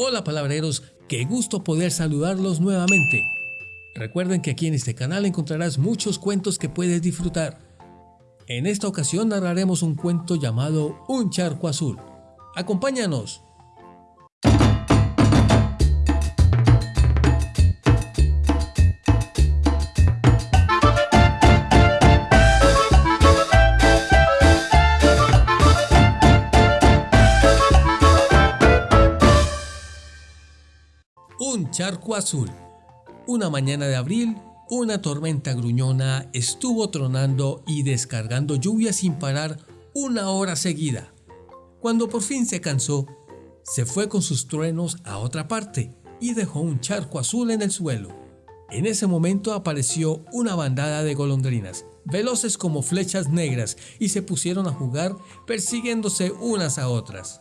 Hola palabreros, qué gusto poder saludarlos nuevamente. Recuerden que aquí en este canal encontrarás muchos cuentos que puedes disfrutar. En esta ocasión narraremos un cuento llamado Un charco azul. ¡Acompáñanos! Un charco azul. Una mañana de abril, una tormenta gruñona estuvo tronando y descargando lluvia sin parar una hora seguida. Cuando por fin se cansó, se fue con sus truenos a otra parte y dejó un charco azul en el suelo. En ese momento apareció una bandada de golondrinas, veloces como flechas negras, y se pusieron a jugar persiguiéndose unas a otras.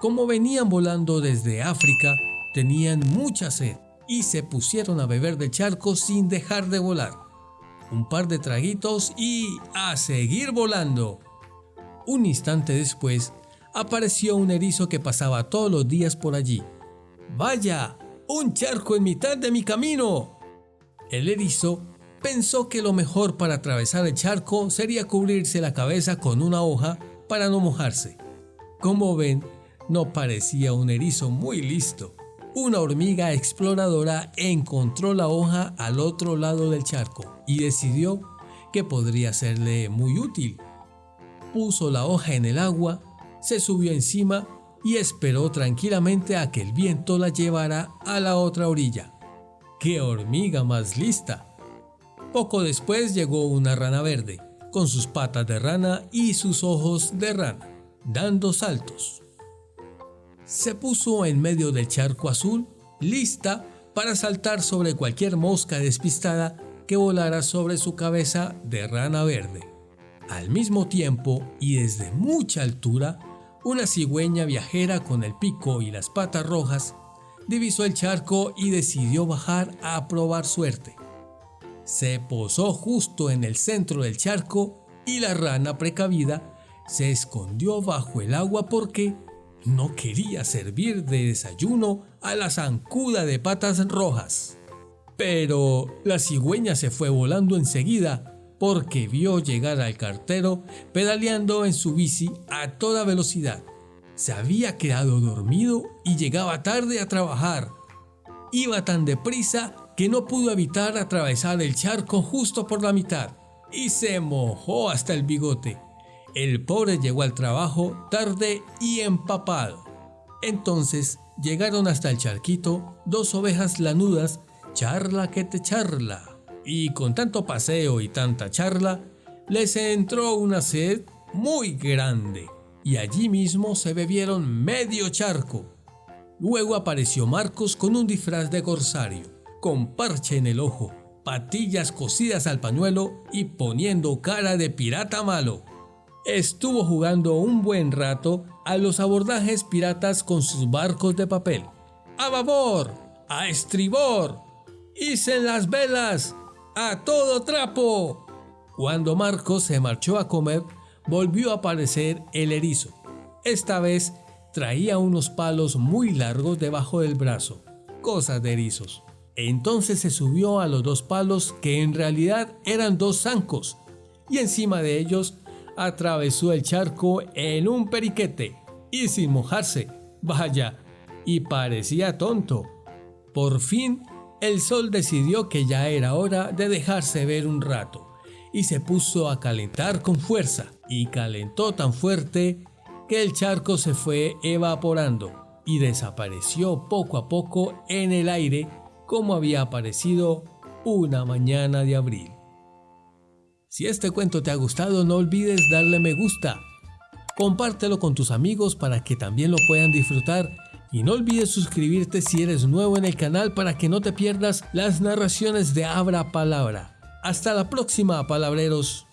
Como venían volando desde África, tenían mucha sed y se pusieron a beber del charco sin dejar de volar. Un par de traguitos y a seguir volando. Un instante después, apareció un erizo que pasaba todos los días por allí. ¡Vaya! ¡Un charco en mitad de mi camino! El erizo pensó que lo mejor para atravesar el charco sería cubrirse la cabeza con una hoja para no mojarse. Como ven, no parecía un erizo muy listo. Una hormiga exploradora encontró la hoja al otro lado del charco y decidió que podría serle muy útil. Puso la hoja en el agua, se subió encima y esperó tranquilamente a que el viento la llevara a la otra orilla. ¡Qué hormiga más lista! Poco después llegó una rana verde, con sus patas de rana y sus ojos de rana, dando saltos se puso en medio del charco azul, lista para saltar sobre cualquier mosca despistada que volara sobre su cabeza de rana verde. Al mismo tiempo y desde mucha altura, una cigüeña viajera con el pico y las patas rojas divisó el charco y decidió bajar a probar suerte. Se posó justo en el centro del charco y la rana precavida se escondió bajo el agua porque no quería servir de desayuno a la zancuda de patas rojas. Pero la cigüeña se fue volando enseguida porque vio llegar al cartero pedaleando en su bici a toda velocidad. Se había quedado dormido y llegaba tarde a trabajar. Iba tan deprisa que no pudo evitar atravesar el charco justo por la mitad y se mojó hasta el bigote. El pobre llegó al trabajo tarde y empapado. Entonces llegaron hasta el charquito dos ovejas lanudas, charla que te charla. Y con tanto paseo y tanta charla, les entró una sed muy grande. Y allí mismo se bebieron medio charco. Luego apareció Marcos con un disfraz de corsario, con parche en el ojo, patillas cosidas al pañuelo y poniendo cara de pirata malo estuvo jugando un buen rato a los abordajes piratas con sus barcos de papel. ¡A babor! ¡A estribor! ¡Hicen las velas! ¡A todo trapo! Cuando Marcos se marchó a comer, volvió a aparecer el erizo. Esta vez traía unos palos muy largos debajo del brazo, cosas de erizos. Entonces se subió a los dos palos que en realidad eran dos zancos y encima de ellos atravesó el charco en un periquete y sin mojarse, vaya, y parecía tonto. Por fin, el sol decidió que ya era hora de dejarse ver un rato y se puso a calentar con fuerza y calentó tan fuerte que el charco se fue evaporando y desapareció poco a poco en el aire como había aparecido una mañana de abril. Si este cuento te ha gustado no olvides darle me gusta. Compártelo con tus amigos para que también lo puedan disfrutar y no olvides suscribirte si eres nuevo en el canal para que no te pierdas las narraciones de Abra Palabra. Hasta la próxima, palabreros.